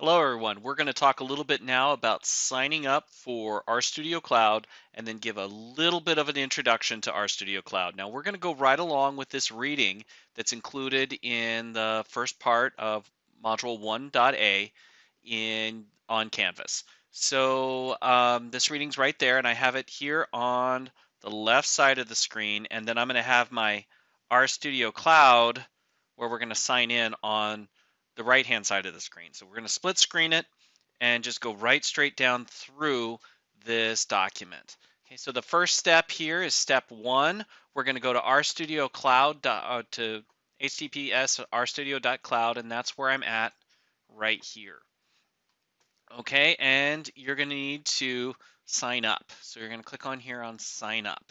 Hello everyone. We're going to talk a little bit now about signing up for RStudio Cloud and then give a little bit of an introduction to RStudio Cloud. Now we're going to go right along with this reading that's included in the first part of module 1.a in on Canvas. So um, this reading's right there and I have it here on the left side of the screen and then I'm going to have my RStudio Cloud where we're going to sign in on the right hand side of the screen. So we're going to split screen it and just go right straight down through this document. Okay, so the first step here is step one. We're going to go to RStudio Cloud uh, to https rstudio.cloud, and that's where I'm at right here. Okay, and you're going to need to sign up. So you're going to click on here on sign up.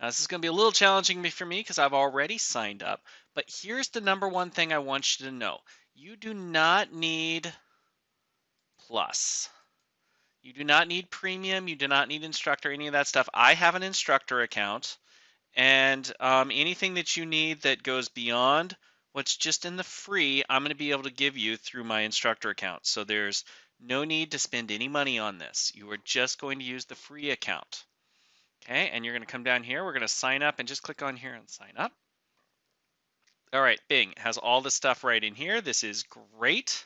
Now this is going to be a little challenging for me because I've already signed up, but here's the number one thing I want you to know. You do not need plus. You do not need premium. You do not need instructor, any of that stuff. I have an instructor account. And um, anything that you need that goes beyond what's just in the free, I'm going to be able to give you through my instructor account. So there's no need to spend any money on this. You are just going to use the free account. Okay, and you're going to come down here. We're going to sign up and just click on here and sign up. All right, Bing has all the stuff right in here. This is great.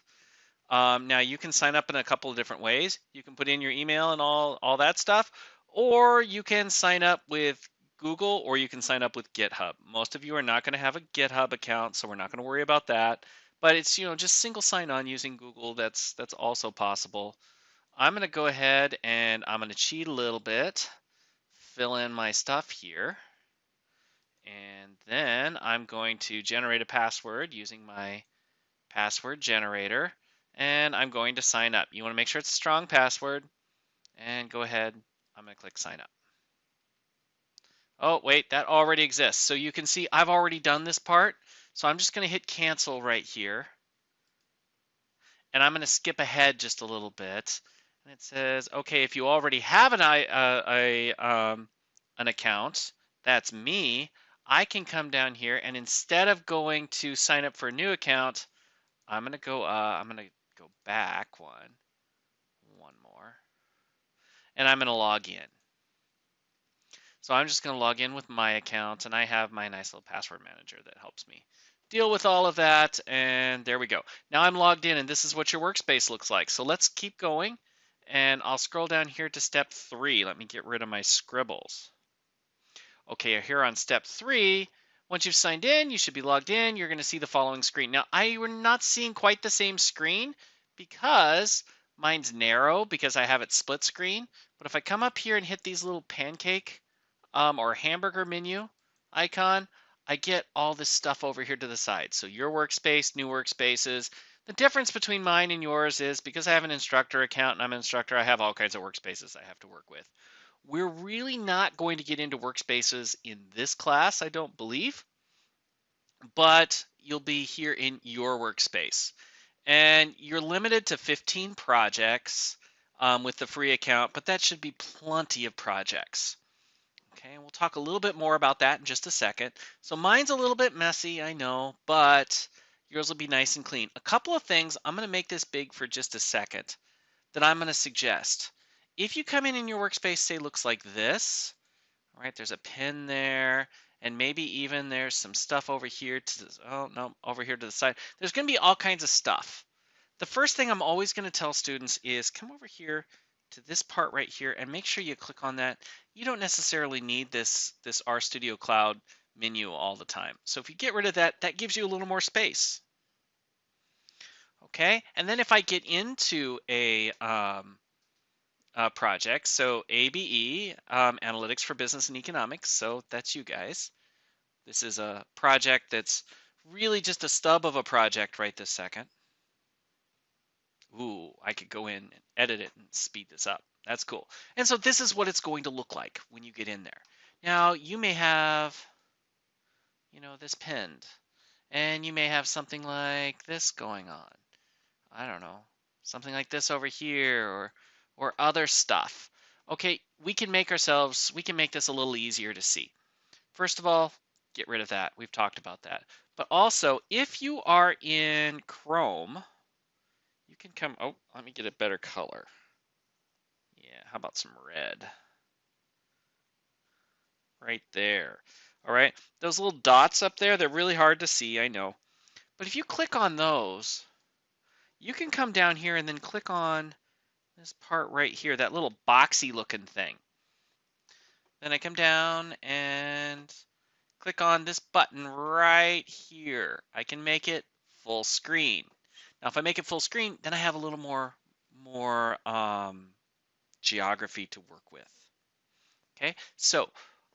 Um, now you can sign up in a couple of different ways. You can put in your email and all, all that stuff, or you can sign up with Google or you can sign up with GitHub. Most of you are not going to have a GitHub account, so we're not going to worry about that. But it's you know just single sign on using Google. That's that's also possible. I'm going to go ahead and I'm going to cheat a little bit, fill in my stuff here. And then I'm going to generate a password using my password generator. And I'm going to sign up. You want to make sure it's a strong password. And go ahead. I'm going to click sign up. Oh, wait, that already exists. So you can see I've already done this part. So I'm just going to hit cancel right here. And I'm going to skip ahead just a little bit. And it says, okay, if you already have an, uh, a, um, an account, that's me, I can come down here and instead of going to sign up for a new account, I'm going to go, uh, I'm going to go back one, one more, and I'm going to log in. So I'm just going to log in with my account and I have my nice little password manager that helps me deal with all of that. And there we go. Now I'm logged in and this is what your workspace looks like. So let's keep going and I'll scroll down here to step three. Let me get rid of my scribbles. Okay, here on step three, once you've signed in, you should be logged in. You're going to see the following screen. Now, I we're not seeing quite the same screen because mine's narrow because I have it split screen. But if I come up here and hit these little pancake um, or hamburger menu icon, I get all this stuff over here to the side. So your workspace, new workspaces. The difference between mine and yours is because I have an instructor account and I'm an instructor, I have all kinds of workspaces I have to work with. We're really not going to get into workspaces in this class, I don't believe, but you'll be here in your workspace. And you're limited to 15 projects um, with the free account, but that should be plenty of projects. Okay, and we'll talk a little bit more about that in just a second. So mine's a little bit messy, I know, but yours will be nice and clean. A couple of things, I'm going to make this big for just a second, that I'm going to suggest. If you come in in your workspace, say looks like this, right? There's a pin there, and maybe even there's some stuff over here to oh no, over here to the side. There's going to be all kinds of stuff. The first thing I'm always going to tell students is come over here to this part right here and make sure you click on that. You don't necessarily need this this RStudio Cloud menu all the time. So if you get rid of that, that gives you a little more space. Okay, and then if I get into a um, uh, projects. So ABE, um, Analytics for Business and Economics. So that's you guys. This is a project that's really just a stub of a project right this second. Ooh, I could go in and edit it and speed this up. That's cool. And so this is what it's going to look like when you get in there. Now you may have, you know, this pinned and you may have something like this going on. I don't know, something like this over here or or other stuff. Okay, we can make ourselves, we can make this a little easier to see. First of all, get rid of that. We've talked about that. But also, if you are in Chrome, you can come, oh, let me get a better color. Yeah, how about some red? Right there. All right, those little dots up there, they're really hard to see, I know. But if you click on those, you can come down here and then click on this part right here, that little boxy looking thing. Then I come down and click on this button right here. I can make it full screen. Now, if I make it full screen, then I have a little more, more um, geography to work with. Okay, so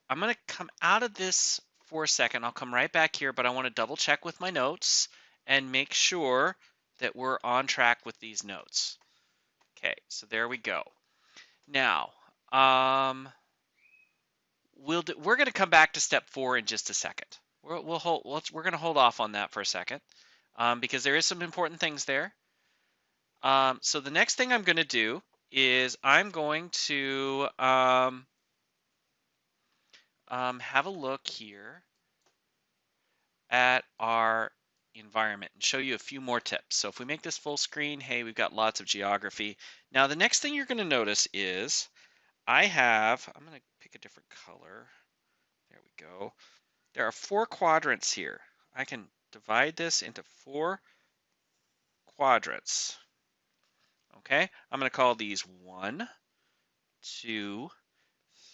I'm going to come out of this for a second. I'll come right back here, but I want to double check with my notes and make sure that we're on track with these notes. Okay, so there we go. Now, um, we'll do, we're going to come back to step four in just a second. we will hold, we're going to hold off on that for a second um, because there is some important things there. Um, so the next thing I'm going to do is I'm going to um, um, have a look here at our environment and show you a few more tips. So if we make this full screen, hey, we've got lots of geography. Now the next thing you're going to notice is I have, I'm going to pick a different color. There we go. There are four quadrants here. I can divide this into four quadrants. Okay, I'm going to call these one, two,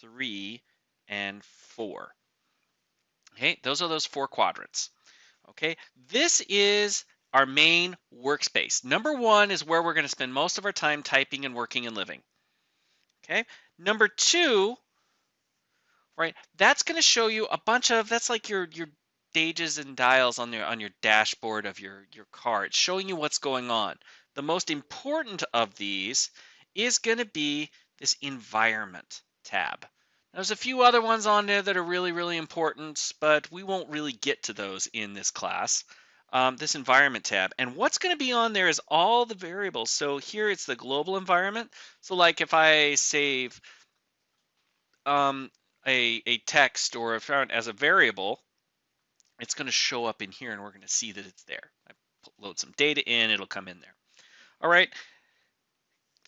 three, and four. Okay, those are those four quadrants. Okay, this is our main workspace. Number one is where we're going to spend most of our time typing and working and living. Okay, number two, right, that's going to show you a bunch of, that's like your, your gauges and dials on your, on your dashboard of your, your car. It's showing you what's going on. The most important of these is going to be this environment tab. There's a few other ones on there that are really, really important, but we won't really get to those in this class. Um, this environment tab. And what's going to be on there is all the variables. So here it's the global environment. So like if I save um, a, a text or found as a variable, it's going to show up in here and we're going to see that it's there. I load some data in, it'll come in there. All right.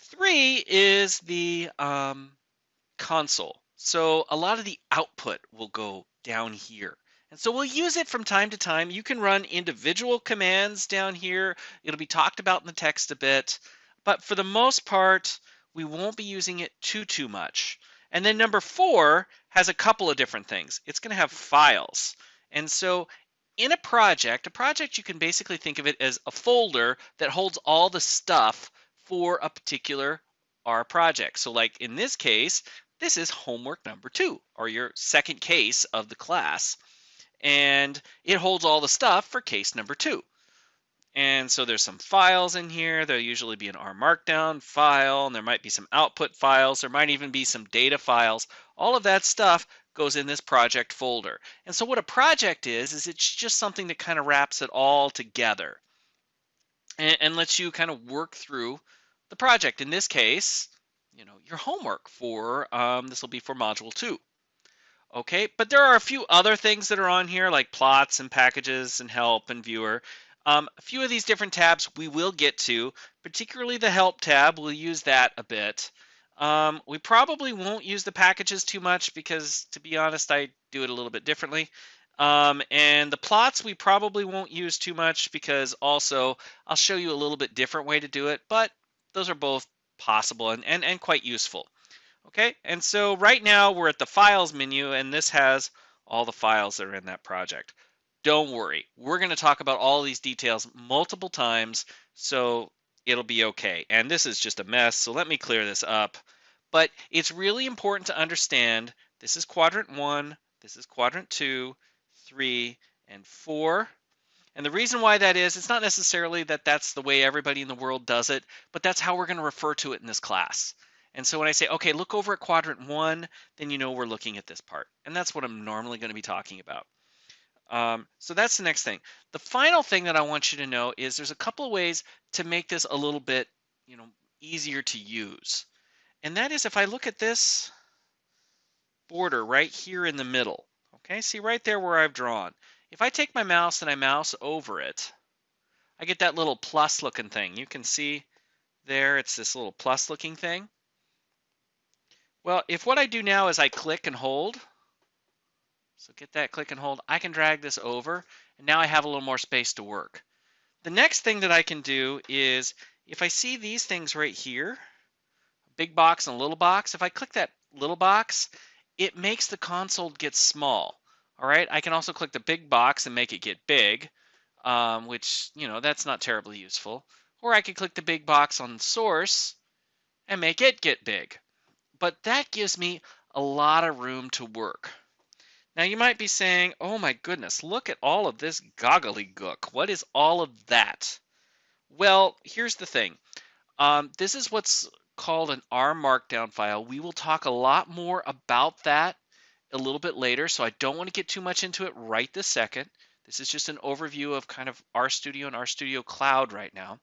Three is the um, console. So a lot of the output will go down here. And so we'll use it from time to time. You can run individual commands down here. It'll be talked about in the text a bit. But for the most part, we won't be using it too, too much. And then number four has a couple of different things. It's going to have files. And so in a project, a project you can basically think of it as a folder that holds all the stuff for a particular R project. So like in this case, this is homework number two, or your second case of the class. And it holds all the stuff for case number two. And so there's some files in here. There'll usually be an R Markdown file, and there might be some output files. There might even be some data files. All of that stuff goes in this project folder. And so what a project is, is it's just something that kind of wraps it all together and, and lets you kind of work through the project. In this case, you know, your homework for, um, this will be for module two. Okay, but there are a few other things that are on here like plots and packages and help and viewer. Um, a few of these different tabs we will get to, particularly the help tab, we'll use that a bit. Um, we probably won't use the packages too much because to be honest, I do it a little bit differently. Um, and the plots we probably won't use too much because also I'll show you a little bit different way to do it, but those are both possible and, and, and quite useful. Okay, and so right now we're at the files menu and this has all the files that are in that project. Don't worry, we're going to talk about all these details multiple times, so it'll be okay. And this is just a mess, so let me clear this up. But it's really important to understand this is quadrant one, this is quadrant two, three, and four. And the reason why that is, it's not necessarily that that's the way everybody in the world does it, but that's how we're going to refer to it in this class. And so when I say, okay, look over at quadrant one, then you know we're looking at this part. And that's what I'm normally going to be talking about. Um, so that's the next thing. The final thing that I want you to know is there's a couple of ways to make this a little bit, you know, easier to use. And that is if I look at this border right here in the middle, okay, see right there where I've drawn. If I take my mouse and I mouse over it, I get that little plus looking thing. You can see there, it's this little plus looking thing. Well, if what I do now is I click and hold, so get that click and hold, I can drag this over, and now I have a little more space to work. The next thing that I can do is, if I see these things right here—a big box and a little box, if I click that little box, it makes the console get small. All right, I can also click the big box and make it get big, um, which, you know, that's not terribly useful. Or I could click the big box on source and make it get big. But that gives me a lot of room to work. Now you might be saying, oh my goodness, look at all of this goggly gook. What is all of that? Well, here's the thing. Um, this is what's called an R Markdown file. We will talk a lot more about that a little bit later, so I don't want to get too much into it right this second. This is just an overview of kind of RStudio and RStudio Cloud right now.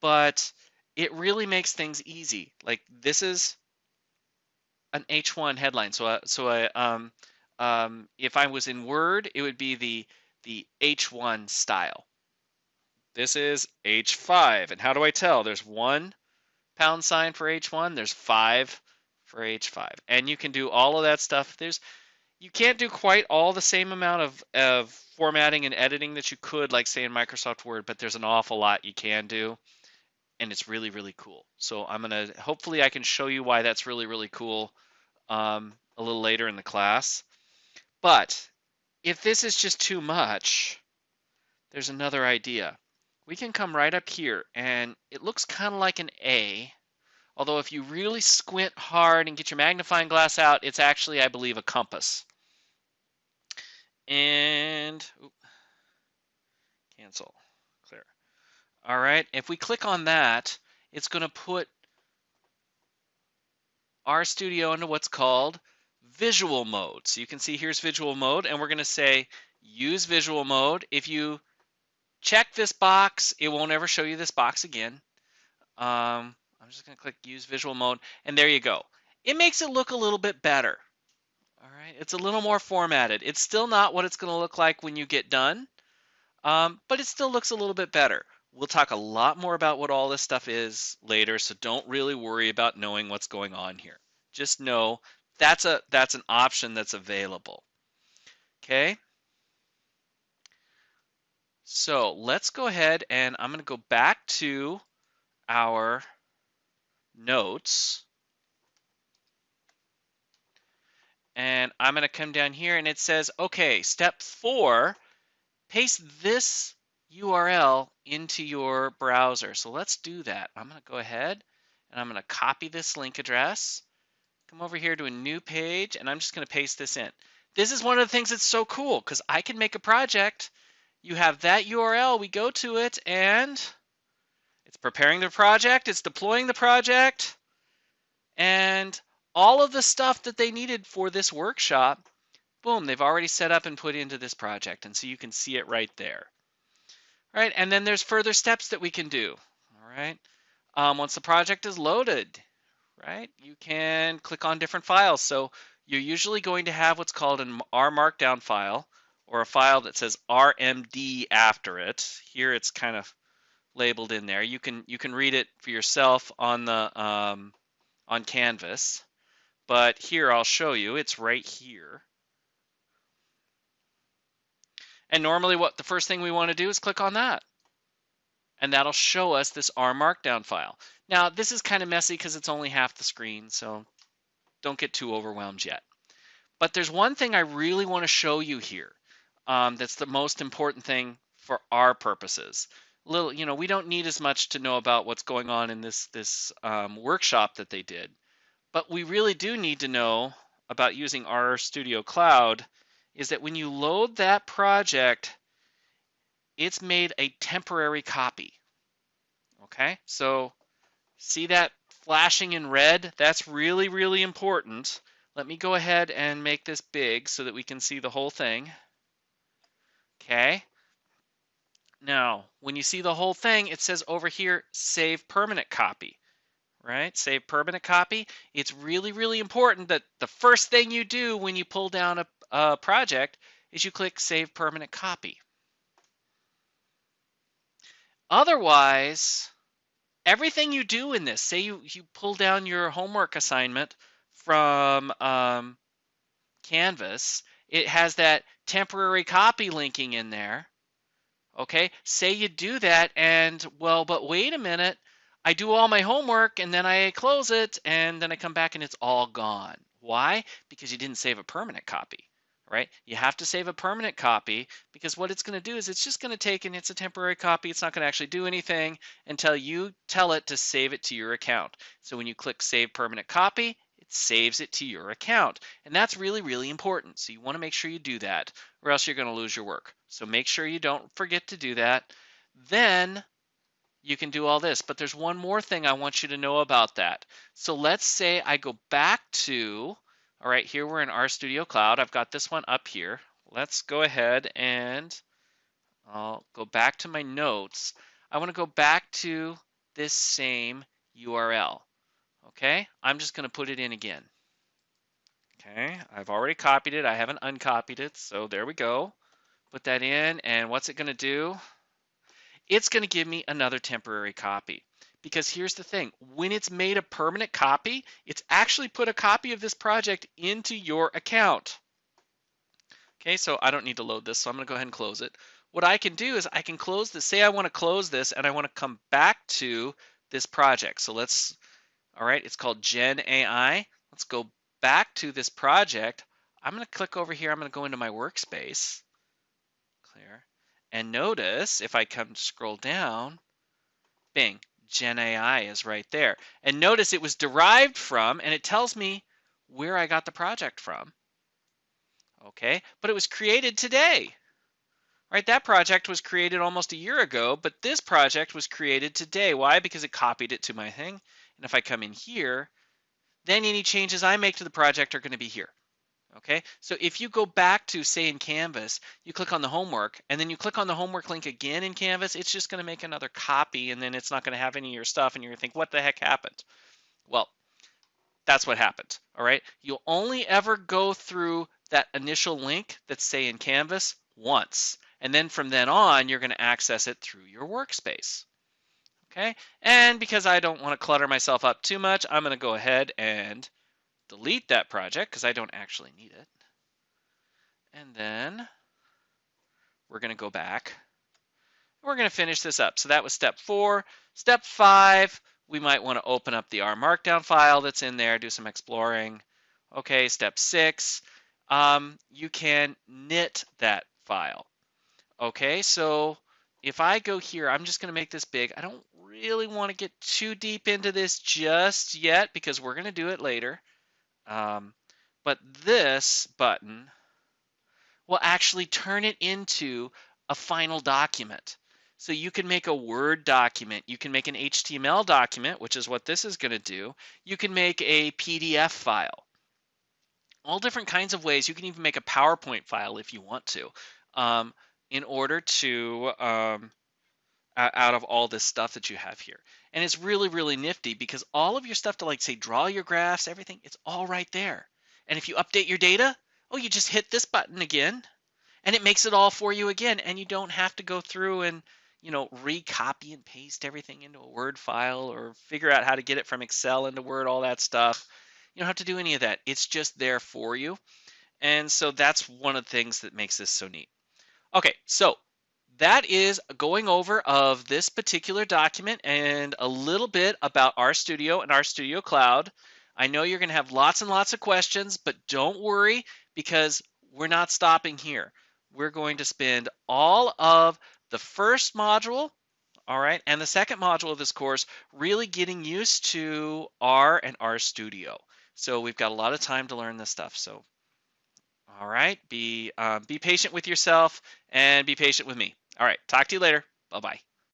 But it really makes things easy. Like this is an H1 headline. So, uh, so I, um, um, if I was in Word, it would be the the H1 style. This is H5. And how do I tell? There's one pound sign for H1, there's five for H5. And you can do all of that stuff. There's you can't do quite all the same amount of, of formatting and editing that you could, like say in Microsoft Word, but there's an awful lot you can do. And it's really, really cool. So I'm gonna hopefully I can show you why that's really, really cool um, a little later in the class. But if this is just too much, there's another idea. We can come right up here and it looks kind of like an A. Although if you really squint hard and get your magnifying glass out, it's actually, I believe, a compass. And oops, cancel, clear. All right, if we click on that, it's going to put RStudio into what's called visual mode. So you can see here's visual mode, and we're going to say use visual mode. If you check this box, it won't ever show you this box again. Um, I'm just going to click use visual mode, and there you go. It makes it look a little bit better. All right, it's a little more formatted. It's still not what it's going to look like when you get done, um, but it still looks a little bit better. We'll talk a lot more about what all this stuff is later, so don't really worry about knowing what's going on here. Just know that's a that's an option that's available. Okay. So let's go ahead and I'm going to go back to our notes. And I'm going to come down here and it says, okay, step four, paste this URL into your browser. So let's do that. I'm going to go ahead and I'm going to copy this link address come over here to a new page and I'm just going to paste this in. This is one of the things that's so cool because I can make a project. You have that URL, we go to it and preparing the project, it's deploying the project, and all of the stuff that they needed for this workshop, boom, they've already set up and put into this project. And so you can see it right there. All right, and then there's further steps that we can do. All right, um, once the project is loaded, right? You can click on different files. So you're usually going to have what's called an R Markdown file or a file that says RMD after it. Here it's kind of labeled in there. You can you can read it for yourself on the um, on Canvas, but here I'll show you. It's right here. And normally, what the first thing we want to do is click on that, and that'll show us this R Markdown file. Now, this is kind of messy because it's only half the screen, so don't get too overwhelmed yet. But there's one thing I really want to show you here um, that's the most important thing for our purposes. Little, you know, we don't need as much to know about what's going on in this this um, workshop that they did, but we really do need to know about using RStudio Cloud. Is that when you load that project, it's made a temporary copy. Okay, so See that flashing in red? That's really, really important. Let me go ahead and make this big so that we can see the whole thing. Okay. Now, when you see the whole thing, it says over here, save permanent copy, right? Save permanent copy. It's really, really important that the first thing you do when you pull down a, a project is you click save permanent copy. Otherwise, everything you do in this, say you, you pull down your homework assignment from um, Canvas, it has that temporary copy linking in there. Okay, say you do that and well, but wait a minute, I do all my homework and then I close it and then I come back and it's all gone. Why? Because you didn't save a permanent copy, right? You have to save a permanent copy because what it's going to do is it's just going to take and it's a temporary copy. It's not going to actually do anything until you tell it to save it to your account. So when you click Save Permanent Copy, saves it to your account. And that's really, really important. So you want to make sure you do that or else you're going to lose your work. So make sure you don't forget to do that. Then you can do all this. But there's one more thing I want you to know about that. So let's say I go back to, all right, here we're in RStudio Cloud. I've got this one up here. Let's go ahead and I'll go back to my notes. I want to go back to this same URL. Okay, I'm just going to put it in again. Okay, I've already copied it. I haven't uncopied it. So there we go. Put that in. And what's it going to do? it's going to give me another temporary copy. Because here's the thing, when it's made a permanent copy, it's actually put a copy of this project into your account. Okay, so I don't need to load this, so I'm going to go ahead and close it. What I can do is I can close this, say I want to close this and I want to come back to this project. So let's, all right, it's called Gen AI. Let's go back to this project. I'm going to click over here. I'm going to go into my workspace. Clear. And notice if I come scroll down, bing, Gen AI is right there. And notice it was derived from, and it tells me where I got the project from. Okay, but it was created today. Right, that project was created almost a year ago, but this project was created today. Why? Because it copied it to my thing. And if I come in here, then any changes I make to the project are going to be here. Okay, so if you go back to say in Canvas, you click on the homework and then you click on the homework link again in Canvas, it's just going to make another copy and then it's not going to have any of your stuff and you're going to think, what the heck happened? Well, that's what happened. All right, you'll only ever go through that initial link that's say in Canvas once. And then from then on, you're going to access it through your workspace. Okay, and because I don't want to clutter myself up too much, I'm going to go ahead and delete that project because I don't actually need it. And then we're going to go back. We're going to finish this up. So that was step four. Step five, we might want to open up the R Markdown file that's in there, do some exploring. Okay, step six, um, you can knit that file. Okay, so if I go here, I'm just going to make this big. I don't really want to get too deep into this just yet because we're going to do it later. Um, but this button will actually turn it into a final document. So you can make a Word document, you can make an HTML document, which is what this is going to do. You can make a PDF file. All different kinds of ways. You can even make a PowerPoint file if you want to, um, in order to um, out of all this stuff that you have here. And it's really, really nifty because all of your stuff to like say draw your graphs, everything, it's all right there. And if you update your data, oh, you just hit this button again and it makes it all for you again. And you don't have to go through and, you know, recopy and paste everything into a Word file or figure out how to get it from Excel into Word, all that stuff. You don't have to do any of that. It's just there for you. And so that's one of the things that makes this so neat. Okay, so that is going over of this particular document and a little bit about RStudio and RStudio Cloud. I know you're going to have lots and lots of questions, but don't worry because we're not stopping here. We're going to spend all of the first module, all right, and the second module of this course really getting used to R and RStudio. So we've got a lot of time to learn this stuff. So, all right, be um, be patient with yourself and be patient with me. All right. Talk to you later. Bye bye.